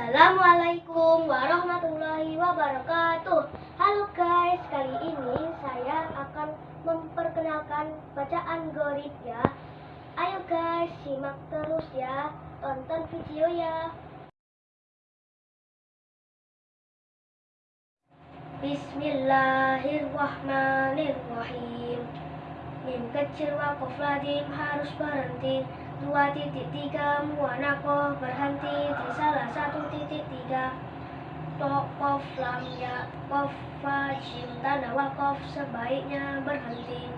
Assalamualaikum warahmatullahi wabarakatuh. Halo guys, kali ini saya akan memperkenalkan bacaan gorib ya. Ayo guys, simak terus ya. Tonton video ya. Bismillahirrahmanirrahim. Mim kecil ladim harus berhenti Dua titik tiga muanakoh berhenti di salah satu titik tiga. Tok kof lam ya kof fa jim tanda wakof sebaiknya berhenti.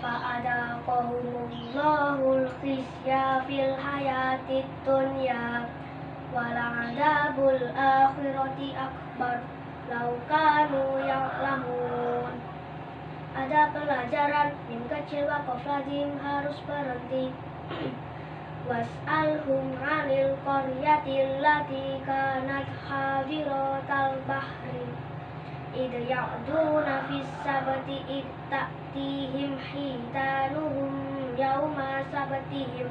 Fa'ada qawmullahul khizya fil hayatid dunya Wala'adabul akhirati akbar Laukanu ya'lamun. Ada pelajaran Mim kecil wakof lazim harus berhenti Was'alhum 'anil qaryatil lati kanat hadiratal bahri. Id ya'duna fis sabati id ta'tihim hitanuhum yawma sabatihim.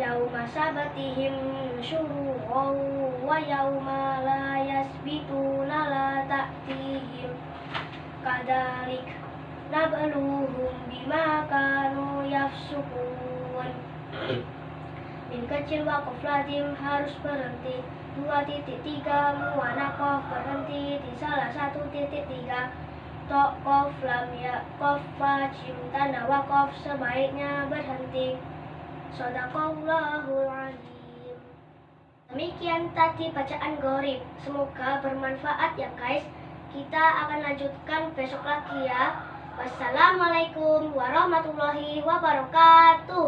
Yawma sabatihim syuru'an wa yawma la yasbituna la ta'tihim. Kadalik nabluhum bima kanu yafsukun Min kecil lazim harus berhenti. Dua titik tiga muanakof berhenti di salah satu titik tiga. Tok kof lam ya kof fa jim tanda wakof sebaiknya berhenti. Sadaqallahul azim. Demikian tadi bacaan gorib. Semoga bermanfaat ya guys. Kita akan lanjutkan besok lagi ya. Wassalamualaikum warahmatullahi wabarakatuh